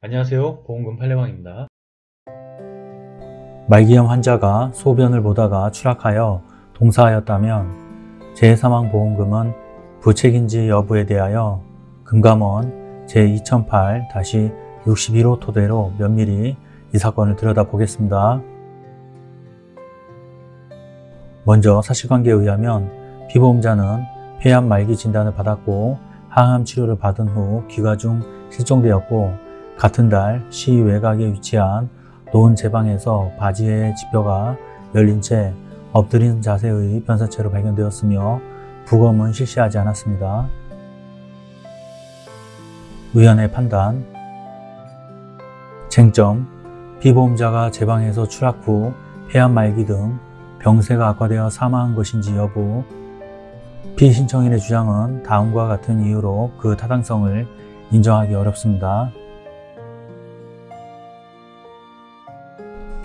안녕하세요 보험금 팔례방입니다 말기암 환자가 소변을 보다가 추락하여 동사하였다면 재사망보험금은 부책인지 여부에 대하여 금감원 제2008-61호 토대로 면밀히 이 사건을 들여다보겠습니다. 먼저 사실관계에 의하면 피보험자는 폐암 말기 진단을 받았고 항암 치료를 받은 후 귀가 중 실종되었고 같은 달 시 외곽에 위치한 노은 제방에서 바지의 지뼈가 열린 채 엎드린 자세의 변사체로 발견되었으며 부검은 실시하지 않았습니다. 의원의 판단 쟁점 피보험자가 제방에서 추락 후 폐암 말기 등 병세가 악화되어 사망한 것인지 여부 피신청인의 주장은 다음과 같은 이유로 그 타당성을 인정하기 어렵습니다.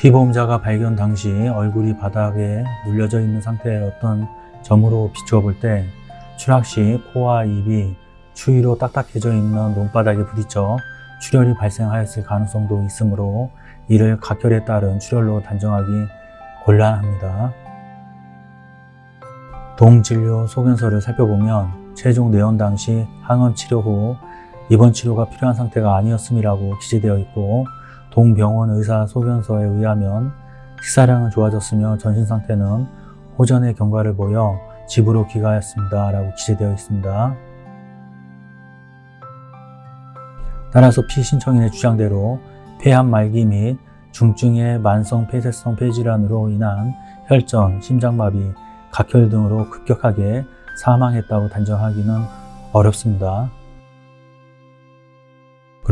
피보험자가 발견 당시 얼굴이 바닥에 눌려져 있는 어떤 점으로 비추어 볼 때 추락 시 코와 입이 추위로 딱딱해져 있는 논바닥에 부딪혀 출혈이 발생하였을 가능성도 있으므로 이를 각혈에 따른 출혈로 단정하기 곤란합니다. 동진료 소견서를 살펴보면 최종 내원 당시 항암 치료 후 입원 치료가 필요한 상태가 아니었음이라고 기재되어 있고 동병원 의사 소견서에 의하면 식사량은 좋아졌으며 전신 상태는 호전의 경과를 보여 집으로 귀가하였습니다. 라고 기재되어 있습니다. 따라서 피신청인의 주장대로 폐암 말기 및 중증의 만성 폐쇄성 폐질환으로 인한 혈전, 심장마비, 각혈 등으로 급격하게 사망했다고 단정하기는 어렵습니다.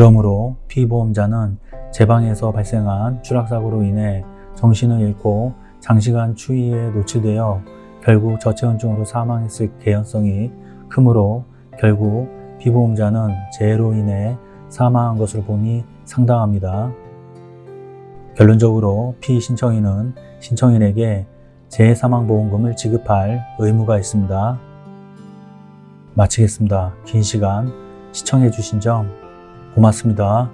그러므로 피보험자는 제방에서 발생한 추락사고로 인해 정신을 잃고 장시간 추위에 노출되어 결국 저체온증으로 사망했을 개연성이 크므로 결국 피보험자는 재해로 인해 사망한 것으로 보니 상당합니다. 결론적으로 피신청인은 신청인에게 재해사망보험금을 지급할 의무가 있습니다. 마치겠습니다. 긴 시간 시청해 주신 점 고맙습니다.